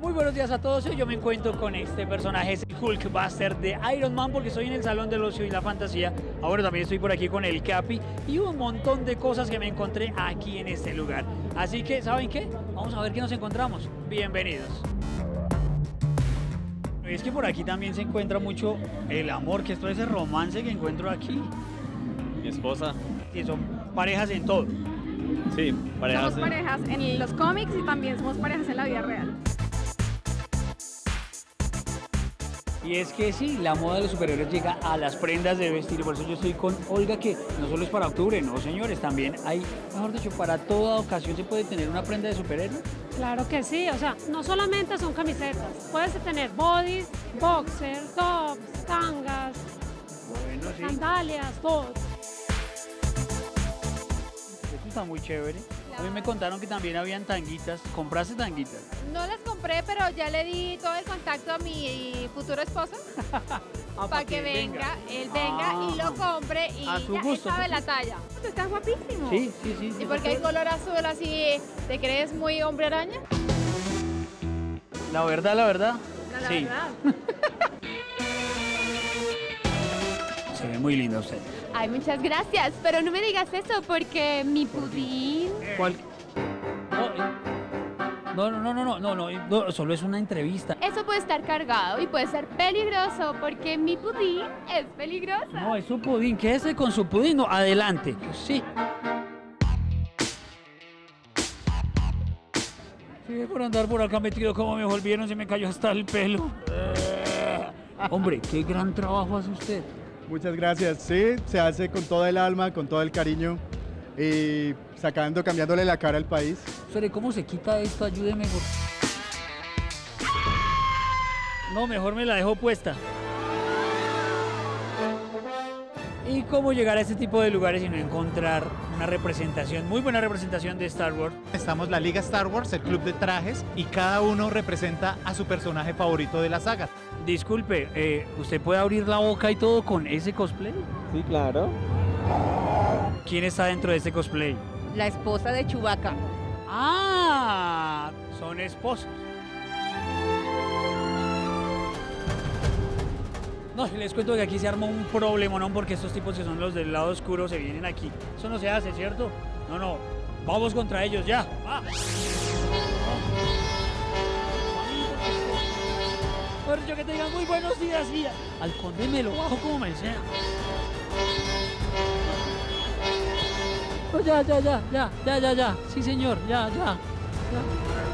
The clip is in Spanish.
Muy buenos días a todos, hoy yo me encuentro con este personaje, es el Hulkbuster de Iron Man porque estoy en el Salón del Ocio y la Fantasía, ahora también estoy por aquí con el Capi y un montón de cosas que me encontré aquí en este lugar. Así que, ¿saben qué? Vamos a ver qué nos encontramos. Bienvenidos. Es que por aquí también se encuentra mucho el amor, que es todo ese romance que encuentro aquí. Mi esposa. Y son parejas en todo. Sí, parejas. Somos parejas en los cómics y también somos parejas en la vida real. Y es que sí, la moda de los superhéroes llega a las prendas de vestir. Por eso yo estoy con Olga, que no solo es para octubre, no señores, también hay, mejor dicho, para toda ocasión se puede tener una prenda de superhéroe. Claro que sí, o sea, no solamente son camisetas, puedes tener bodies, boxers, tops, tangas, Bueno, sí. sandalias, todo. Está muy chévere. A mí me contaron que también habían tanguitas. ¿Compraste tanguitas? No las compré, pero ya le di todo el contacto a mi futuro esposo Ah, para que venga, él venga y lo compre y A su ya él gusto, sabe su la talla. Está guapísimo. Sí, sí, sí. sí, ¿Y porque hay sí. color azul así? ¿Te crees muy hombre araña? La verdad, la verdad. No, la sí. verdad. Se ve muy linda usted. Ay, muchas gracias, pero no me digas eso porque mi pudín... ¿Cuál? No, no, no, no, no, no, no, no, solo es una entrevista. Eso puede estar cargado y puede ser peligroso porque mi pudín es peligroso. No, es su pudín. Quédese con su pudín. No, adelante. Sí. Sí, por andar por acá metido como me volvieron, se me cayó hasta el pelo. Eh, Hombre, qué gran trabajo hace usted. Muchas gracias. Sí, se hace con toda el alma, con todo el cariño y sacando, cambiándole la cara al país. Espere, ¿cómo se quita esto? Ayúdeme. por- No, mejor me la dejo puesta. ¿Y cómo llegar a este tipo de lugares y no encontrar una representación, muy buena representación de Star Wars? Estamos la Liga Star Wars, el club de trajes, y cada uno representa a su personaje favorito de la saga. Disculpe, eh, ¿usted puede abrir la boca y todo con ese cosplay? Sí, claro. ¿Quién está dentro de ese cosplay? La esposa de Chubaca. ¡Ah! Son esposos. No, les cuento que aquí se armó un problema, ¿no? Porque estos tipos que son los del lado oscuro se vienen aquí. Eso no se hace, ¿cierto? No, no. Vamos contra ellos, ya. ¡Va! Mejor dicho, que te digan muy buenos días y al conde me lo bajo como me sea. Ya, ya, ya, ya, ya, ya, ya. Sí, señor, ya, ya. ya.